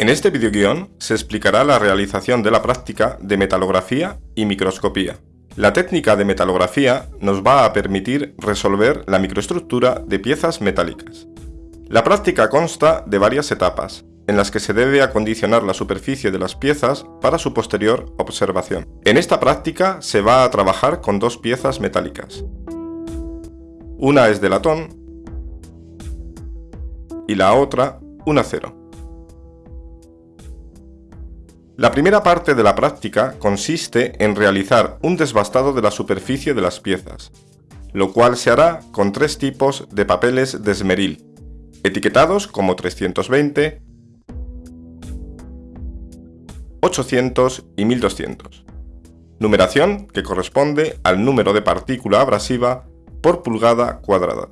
En este videoguión se explicará la realización de la práctica de metalografía y microscopía. La técnica de metalografía nos va a permitir resolver la microestructura de piezas metálicas. La práctica consta de varias etapas, en las que se debe acondicionar la superficie de las piezas para su posterior observación. En esta práctica se va a trabajar con dos piezas metálicas. Una es de latón y la otra un acero. La primera parte de la práctica consiste en realizar un desbastado de la superficie de las piezas, lo cual se hará con tres tipos de papeles de esmeril, etiquetados como 320, 800 y 1200. Numeración que corresponde al número de partícula abrasiva por pulgada cuadrada.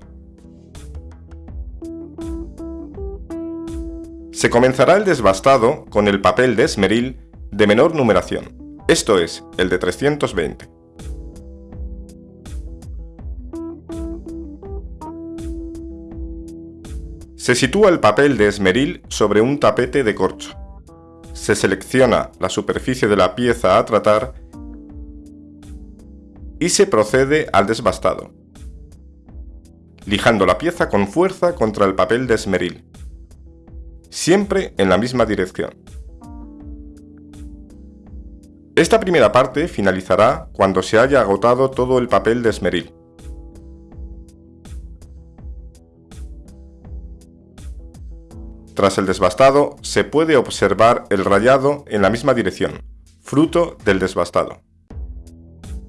Se comenzará el desbastado con el papel de esmeril de menor numeración, esto es, el de 320. Se sitúa el papel de esmeril sobre un tapete de corcho. Se selecciona la superficie de la pieza a tratar y se procede al desbastado, lijando la pieza con fuerza contra el papel de esmeril siempre en la misma dirección. Esta primera parte finalizará cuando se haya agotado todo el papel de esmeril. Tras el desbastado, se puede observar el rayado en la misma dirección, fruto del desbastado.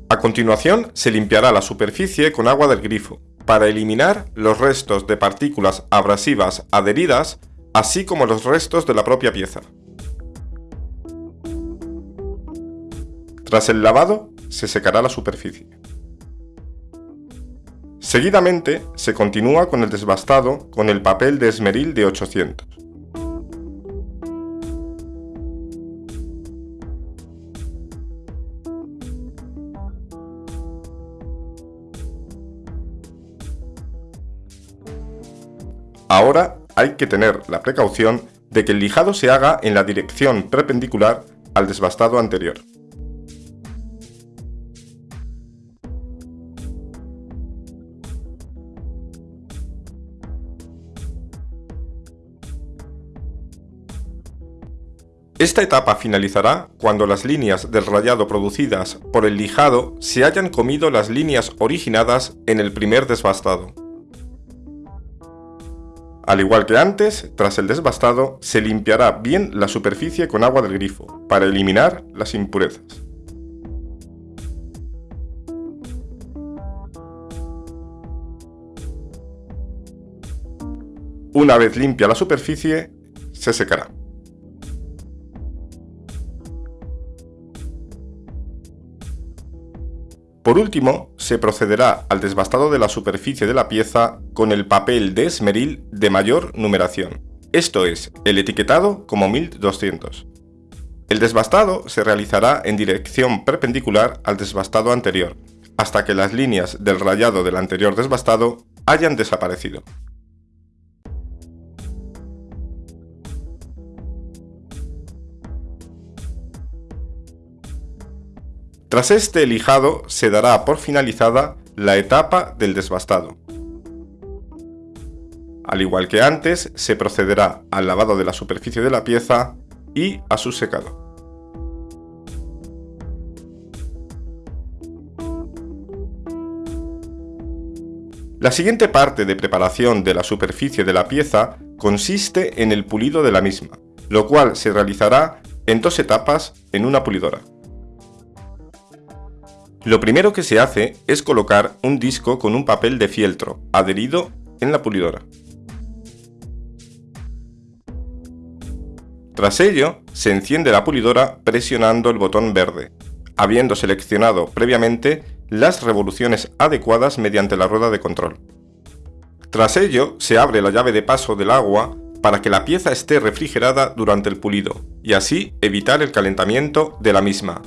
A continuación, se limpiará la superficie con agua del grifo, para eliminar los restos de partículas abrasivas adheridas así como los restos de la propia pieza. Tras el lavado, se secará la superficie. Seguidamente, se continúa con el desbastado con el papel de esmeril de 800. Ahora hay que tener la precaución de que el lijado se haga en la dirección perpendicular al desbastado anterior. Esta etapa finalizará cuando las líneas del rayado producidas por el lijado se hayan comido las líneas originadas en el primer desbastado. Al igual que antes, tras el desbastado, se limpiará bien la superficie con agua del grifo, para eliminar las impurezas. Una vez limpia la superficie, se secará. Por último, se procederá al desbastado de la superficie de la pieza con el papel de esmeril de mayor numeración, esto es, el etiquetado como 1200. El desbastado se realizará en dirección perpendicular al desbastado anterior, hasta que las líneas del rayado del anterior desbastado hayan desaparecido. Tras este lijado se dará por finalizada la etapa del desbastado. Al igual que antes, se procederá al lavado de la superficie de la pieza y a su secado. La siguiente parte de preparación de la superficie de la pieza consiste en el pulido de la misma, lo cual se realizará en dos etapas en una pulidora. Lo primero que se hace es colocar un disco con un papel de fieltro adherido en la pulidora. Tras ello, se enciende la pulidora presionando el botón verde, habiendo seleccionado previamente las revoluciones adecuadas mediante la rueda de control. Tras ello, se abre la llave de paso del agua para que la pieza esté refrigerada durante el pulido y así evitar el calentamiento de la misma,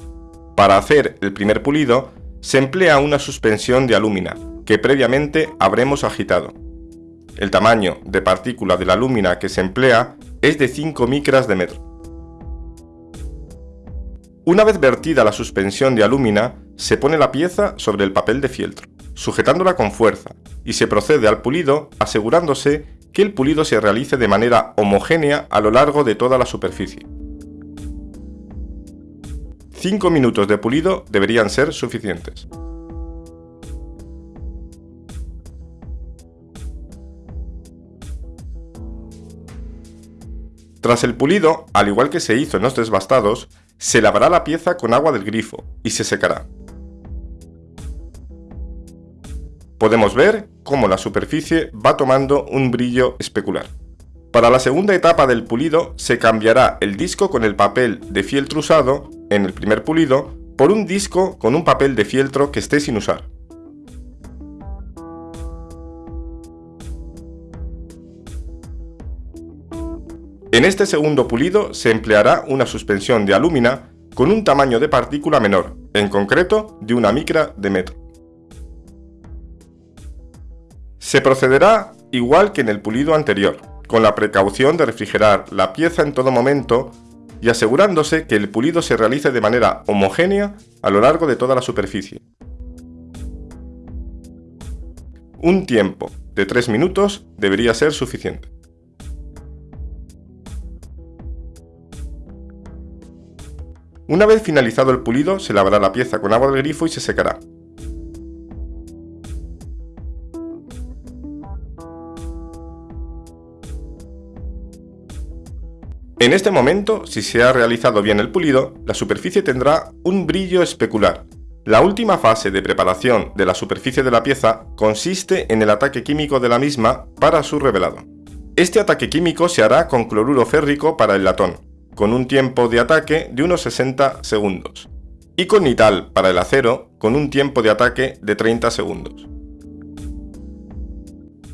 para hacer el primer pulido, se emplea una suspensión de alúmina, que previamente habremos agitado. El tamaño de partícula de la lúmina que se emplea es de 5 micras de metro. Una vez vertida la suspensión de alúmina, se pone la pieza sobre el papel de fieltro, sujetándola con fuerza, y se procede al pulido asegurándose que el pulido se realice de manera homogénea a lo largo de toda la superficie. 5 minutos de pulido deberían ser suficientes. Tras el pulido, al igual que se hizo en los desbastados, se lavará la pieza con agua del grifo y se secará. Podemos ver cómo la superficie va tomando un brillo especular. Para la segunda etapa del pulido se cambiará el disco con el papel de fieltro usado en el primer pulido por un disco con un papel de fieltro que esté sin usar. En este segundo pulido se empleará una suspensión de alúmina con un tamaño de partícula menor, en concreto de una micra de metro. Se procederá igual que en el pulido anterior, con la precaución de refrigerar la pieza en todo momento y asegurándose que el pulido se realice de manera homogénea a lo largo de toda la superficie. Un tiempo de 3 minutos debería ser suficiente. Una vez finalizado el pulido, se lavará la pieza con agua del grifo y se secará. En este momento, si se ha realizado bien el pulido, la superficie tendrá un brillo especular. La última fase de preparación de la superficie de la pieza consiste en el ataque químico de la misma para su revelado. Este ataque químico se hará con cloruro férrico para el latón, con un tiempo de ataque de unos 60 segundos, y con nital para el acero, con un tiempo de ataque de 30 segundos.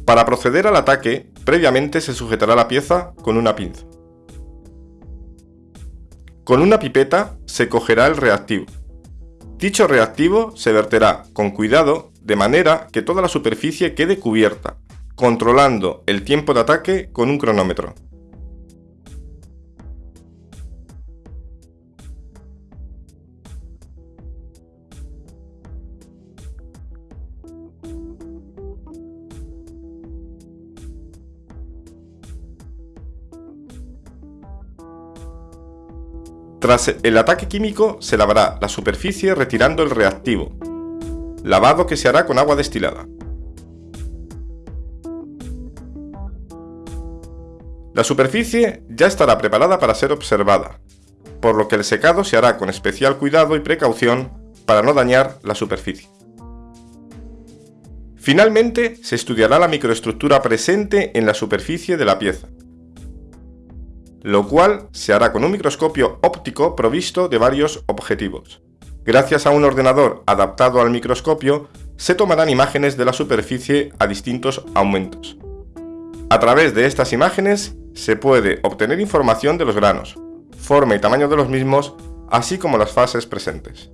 Para proceder al ataque, previamente se sujetará la pieza con una pinza. Con una pipeta se cogerá el reactivo. Dicho reactivo se verterá con cuidado de manera que toda la superficie quede cubierta, controlando el tiempo de ataque con un cronómetro. Tras el ataque químico se lavará la superficie retirando el reactivo, lavado que se hará con agua destilada. La superficie ya estará preparada para ser observada, por lo que el secado se hará con especial cuidado y precaución para no dañar la superficie. Finalmente, se estudiará la microestructura presente en la superficie de la pieza, lo cual se hará con un microscopio óptico provisto de varios objetivos. Gracias a un ordenador adaptado al microscopio, se tomarán imágenes de la superficie a distintos aumentos. A través de estas imágenes se puede obtener información de los granos, forma y tamaño de los mismos, así como las fases presentes.